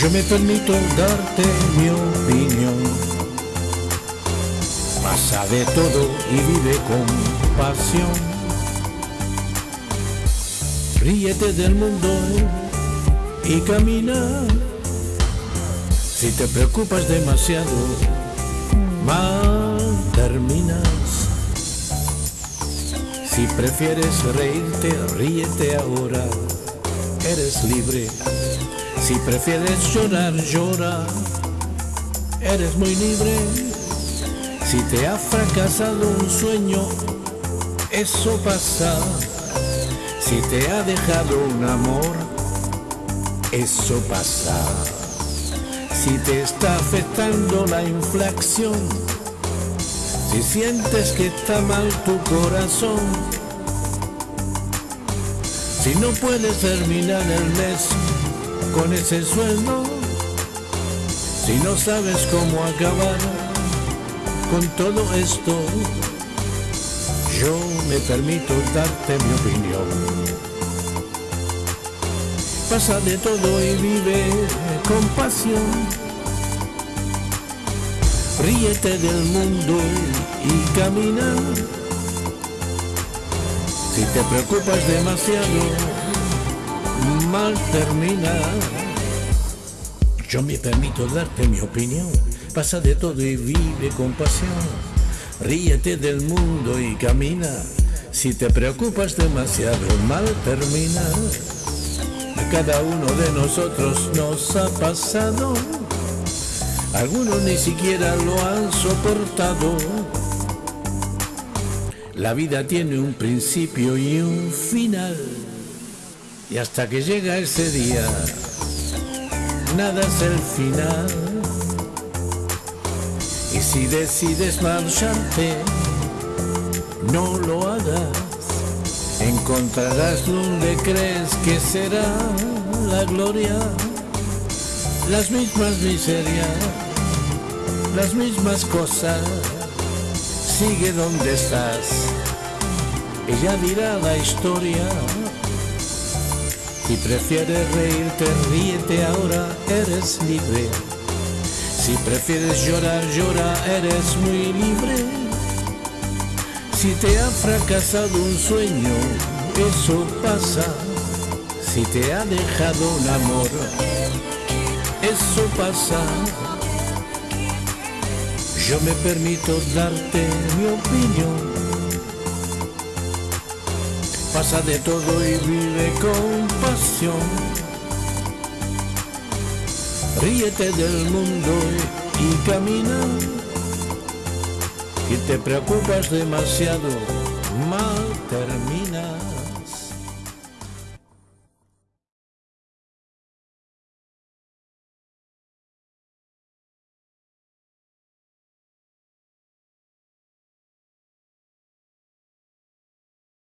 Yo me permito darte mi opinión. Pasa de todo y vive con pasión. Ríete del mundo y camina. Si te preocupas demasiado, mal terminas. Si prefieres reírte, ríete ahora. Eres libre. Si prefieres llorar, llora. Eres muy libre. Si te ha fracasado un sueño, eso pasa. Si te ha dejado un amor, eso pasa. Si te está afectando la inflación, si sientes que está mal tu corazón, si no puedes terminar el mes con ese sueldo, si no sabes cómo acabar con todo esto, yo me permito darte mi opinión. Pasa de todo y vive con pasión. Ríete del mundo y camina. Si te preocupas demasiado, mal termina. Yo me permito darte mi opinión. Pasa de todo y vive con pasión. Ríete del mundo y camina. Si te preocupas demasiado, mal termina. A cada uno de nosotros nos ha pasado. Algunos ni siquiera lo han soportado. La vida tiene un principio y un final. Y hasta que llega ese día, nada es el final. Y si decides marcharte, no lo hagas. Encontrarás donde crees que será la gloria. Las mismas miserias, las mismas cosas. Sigue donde estás. Ella dirá la historia. Si prefieres reírte, ríete ahora, eres libre. Si prefieres llorar, llora, eres muy libre. Si te ha fracasado un sueño, eso pasa. Si te ha dejado un amor, eso pasa. Yo me permito darte mi opinión. Pasa de todo y vive con Ríete del mundo y camina. Si te preocupas demasiado, mal termina.